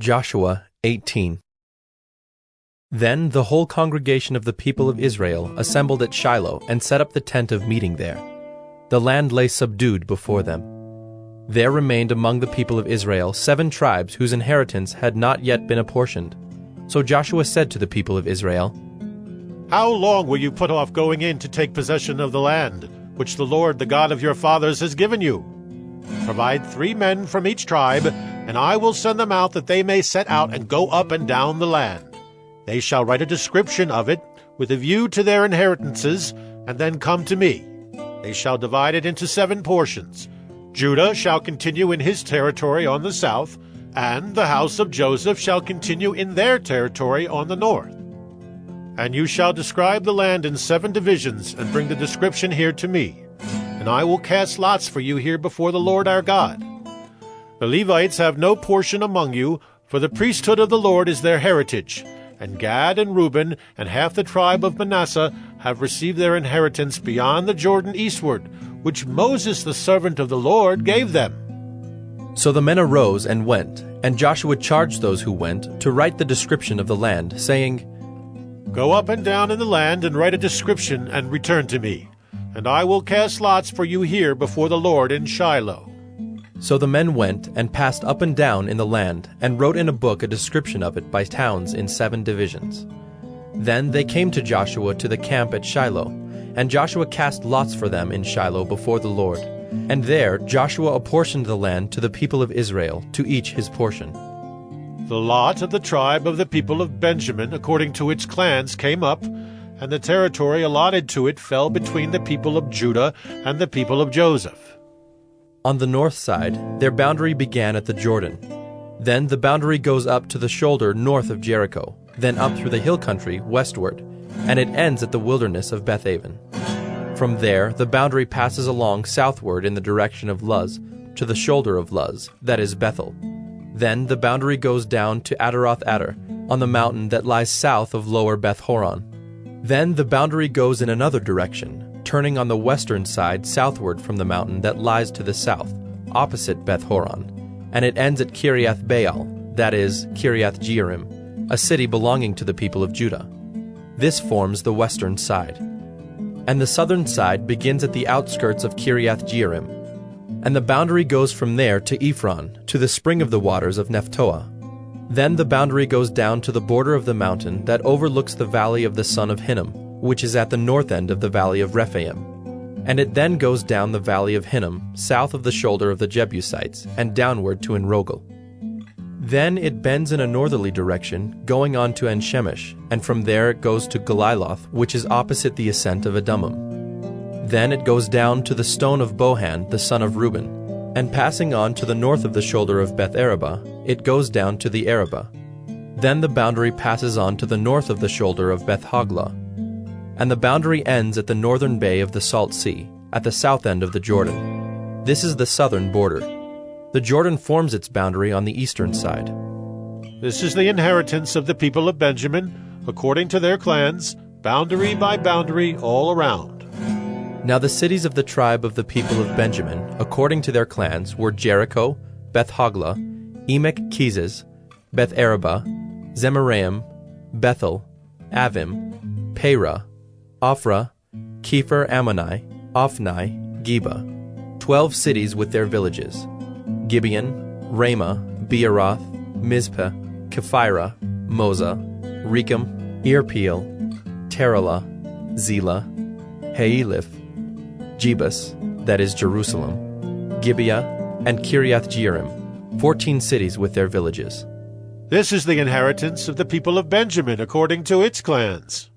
Joshua 18 Then the whole congregation of the people of Israel assembled at Shiloh and set up the tent of meeting there. The land lay subdued before them. There remained among the people of Israel seven tribes whose inheritance had not yet been apportioned. So Joshua said to the people of Israel, How long will you put off going in to take possession of the land, which the Lord, the God of your fathers, has given you? Provide three men from each tribe, and I will send them out that they may set out and go up and down the land. They shall write a description of it, with a view to their inheritances, and then come to me. They shall divide it into seven portions. Judah shall continue in his territory on the south, and the house of Joseph shall continue in their territory on the north. And you shall describe the land in seven divisions, and bring the description here to me and I will cast lots for you here before the Lord our God. The Levites have no portion among you, for the priesthood of the Lord is their heritage, and Gad and Reuben and half the tribe of Manasseh have received their inheritance beyond the Jordan eastward, which Moses the servant of the Lord gave them. So the men arose and went, and Joshua charged those who went to write the description of the land, saying, Go up and down in the land and write a description and return to me and I will cast lots for you here before the Lord in Shiloh. So the men went and passed up and down in the land, and wrote in a book a description of it by towns in seven divisions. Then they came to Joshua to the camp at Shiloh, and Joshua cast lots for them in Shiloh before the Lord. And there Joshua apportioned the land to the people of Israel, to each his portion. The lot of the tribe of the people of Benjamin, according to its clans, came up, and the territory allotted to it fell between the people of Judah and the people of Joseph. On the north side, their boundary began at the Jordan. Then the boundary goes up to the shoulder north of Jericho, then up through the hill country westward, and it ends at the wilderness of Bethaven. From there, the boundary passes along southward in the direction of Luz, to the shoulder of Luz, that is Bethel. Then the boundary goes down to Ataroth Addar, on the mountain that lies south of lower Beth Horon. Then the boundary goes in another direction, turning on the western side southward from the mountain that lies to the south, opposite Beth Horon, and it ends at Kiriath Baal, that is, Kiriath Jearim, a city belonging to the people of Judah. This forms the western side. And the southern side begins at the outskirts of Kiriath Jearim, and the boundary goes from there to Ephron, to the spring of the waters of Nephtoah. Then the boundary goes down to the border of the mountain that overlooks the valley of the son of Hinnom, which is at the north end of the valley of Rephaim. And it then goes down the valley of Hinnom, south of the shoulder of the Jebusites, and downward to Enrogel. Then it bends in a northerly direction, going on to Enshemesh, and from there it goes to Geliloth, which is opposite the ascent of Adummim. Then it goes down to the stone of Bohan, the son of Reuben, and passing on to the north of the shoulder of Beth Arabah, it goes down to the Arabah. Then the boundary passes on to the north of the shoulder of Beth Hoglah, and the boundary ends at the northern bay of the Salt Sea, at the south end of the Jordan. This is the southern border. The Jordan forms its boundary on the eastern side. This is the inheritance of the people of Benjamin, according to their clans, boundary by boundary all around. Now the cities of the tribe of the people of Benjamin, according to their clans, were Jericho, Beth Hoglah, Emek Keziz, Beth Arabah, Zemaraim, Bethel, Avvim, Parah, Ophrah, Chephar Ammoni, Ophni, Geba, twelve cities with their villages, Gibeon, Ramah, Beeroth, Mizpeh, Chephirah, Mozah, Rekem, Irpeel, Taralah, Zela, Haeleph, Jebus, that is Jerusalem, Gibeah, and Kiriath Jearim, fourteen cities with their villages. This is the inheritance of the people of Benjamin according to its clans.